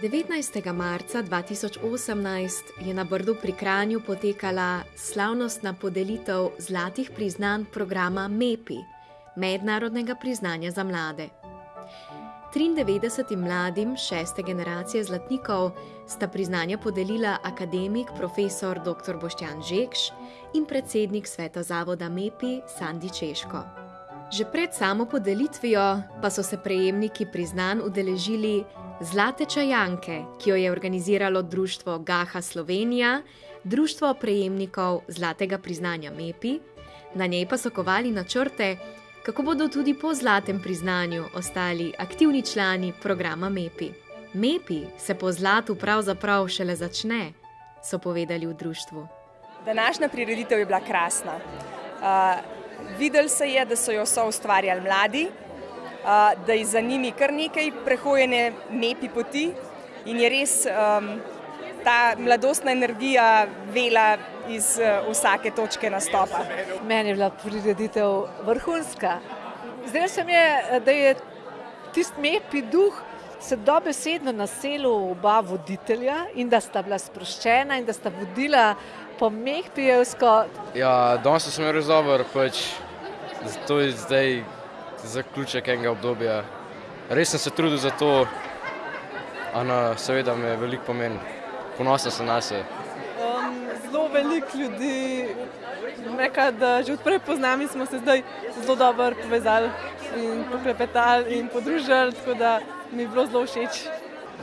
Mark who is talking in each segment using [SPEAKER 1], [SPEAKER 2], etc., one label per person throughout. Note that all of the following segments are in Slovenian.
[SPEAKER 1] 19. marca 2018 je na Brdu pri Kranju potekala slavnostna podelitev zlatih priznanj programa MEPI, Mednarodnega priznanja za mlade. 93 mladim šeste generacije zlatnikov sta priznanja podelila akademik profesor dr. Boštjan Žekš in predsednik sveta zavoda MEPI Sandi Češko. Že pred samo podelitvijo pa so se prejemniki priznanj udeležili Zlate čajanke, ki jo je organiziralo Društvo Gaha Slovenija, Društvo prejemnikov Zlatega priznanja MEPI, na njej pa so kovali načrte, kako bodo tudi po zlatem priznanju ostali aktivni člani programa MEPI. MEPI se po zlatu pravzaprav šele začne, so povedali v društvu.
[SPEAKER 2] Današnja prireditev je bila krasna. Uh, videli se je, da so jo so ustvarjali mladi, da je za njimi kar nekaj prehojene mepi poti in je res um, ta mladostna energija vela iz uh, vsake točke nastopa.
[SPEAKER 3] Meni je bila prireditev vrhunska. Zdaj se mi je, da je tisti mepi duh se dobesedno naselil oba voditelja in da sta bila sproščena in da sta vodila po mehpijevsko.
[SPEAKER 4] Ja, danes sem res dober, pač to je zdaj zaključek enega obdobja. Res sem se trudil za to, a na, seveda me veliko pomeni. Ponosen sem na se.
[SPEAKER 5] Um, zelo veliko ljudi, reka, da že odprej poznam in smo se zdaj zelo dobro povezali in poklepetali in podružili, tako da mi je bilo zelo všeč.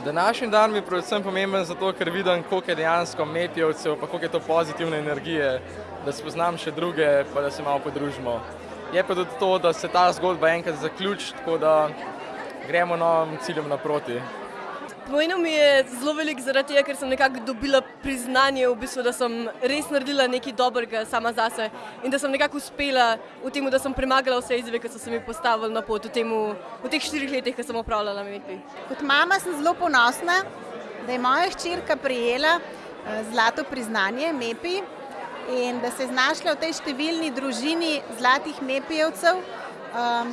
[SPEAKER 6] Današnji dan mi je predvsem pomemben zato, ker vidim, koliko je dejansko mepijevcev, pa koliko je to pozitivne energije, da spoznam še druge, pa da se malo podružimo je pa tudi to, da se ta zgodba enkrat zaključi, tako da gremo novim ciljem naproti.
[SPEAKER 7] Pomenil mi je zelo veliko zaradi tega, ker sem nekako dobila priznanje, v bistvu, da sem res naredila nekaj dobrega sama zase in da sem nekako uspela v tem, da sem premagala vse izzive, ki so se mi postavili na pot v, temu, v teh štirih letih, ki sem opravljala MEPI.
[SPEAKER 8] Kot mama sem zelo ponosna, da je moja hčerka prijela eh, zlato priznanje MEPI in da se je znašla v tej številni družini zlatih mepijevcev, um,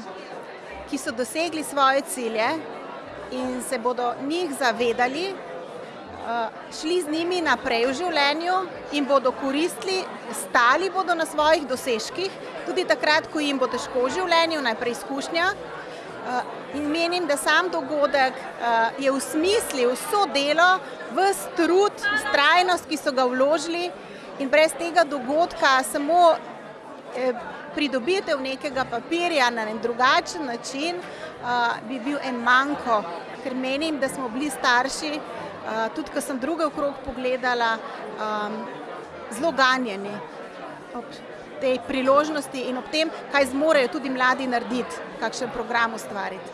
[SPEAKER 8] ki so dosegli svoje cilje in se bodo njih zavedali, uh, šli z njimi naprej v življenju in bodo koristili, stali bodo na svojih dosežkih, tudi takrat, ko jim bo težko v življenju, najprej izkušnja. Uh, in menim, da sam dogodek uh, je v smislu vso delo, vse trud, strajnost, ki so ga vložili, in brez tega dogodka samo eh, pridobitev nekega papirja na en drugačen način bi bil en manjko, ker menim, da smo bili starši, tudi ko sem druge okrog pogledala, zelo ganjeni ob tej priložnosti in ob tem, kaj zmorejo tudi mladi narediti, kakšen program ustvariti.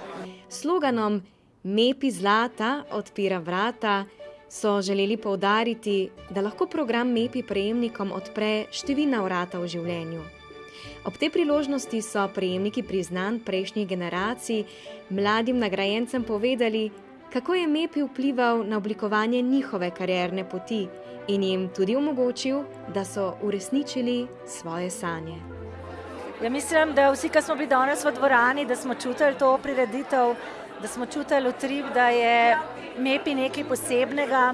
[SPEAKER 1] Sloganom Mepi zlata odpira vrata so želeli poudariti, da lahko program MEPI prejemnikom odpre številna vrata v življenju. Ob tej priložnosti so prejemniki priznanj prejšnjih generacij mladim nagrajencem povedali, kako je MEPI vplival na oblikovanje njihove karierne poti in jim tudi omogočil, da so uresničili svoje sanje.
[SPEAKER 9] Ja, mislim, da vsi, ki smo bili danes v dvorani, da smo čutili to prireditev, da smo čutili utrip, da je MEPI nekaj posebnega.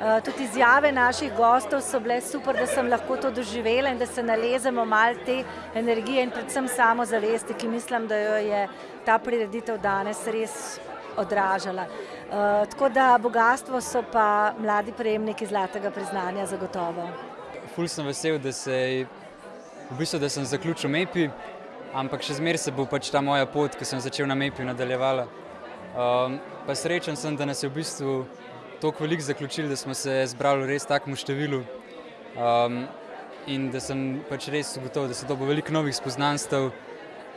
[SPEAKER 9] Eh, tudi izjave naših gostov so bile super, da sem lahko to doživela in da se nalezemo malo te energije in predvsem samozavesti, ki mislim, da jo je ta prireditev danes res odražala. Uh, tako da bogatstvo so pa mladi prejemniki zlatega priznanja zagotovo.
[SPEAKER 10] Ful sem vesel, da, se, v bistvu, da sem zaključil MEPI, ampak še zmeraj se bo pač ta moja pot, ki sem začel na MEPI, nadaljevala. Um, pa srečen sem, da nas je v bistvu toliko velik zaključil, da smo se zbrali v res takmu številu um, in da sem pač res ugotovil, da se dobo veliko novih spoznanstv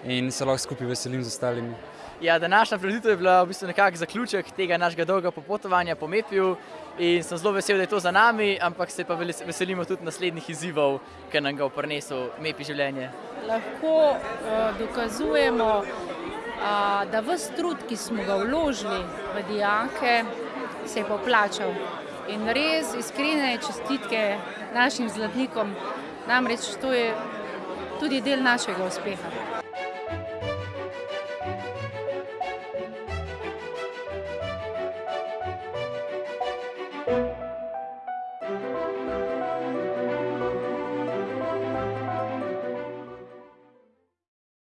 [SPEAKER 10] in se lahko skupaj veselim z ostalimi.
[SPEAKER 11] Ja, današnja preditev je bila v bistvu nekak zaključek tega našega dolga popotovanja po MEPiju in sem zelo vesel, da je to za nami, ampak se pa veselimo tudi naslednjih izzivov, ki nam ga v prinesu MEPI življenje.
[SPEAKER 12] Lahko uh, dokazujemo da vse trud, ki smo ga vložili v dijake, se je poplačal. In res iskrene čestitke našim zlatnikom, namreč to je tudi del našega uspeha.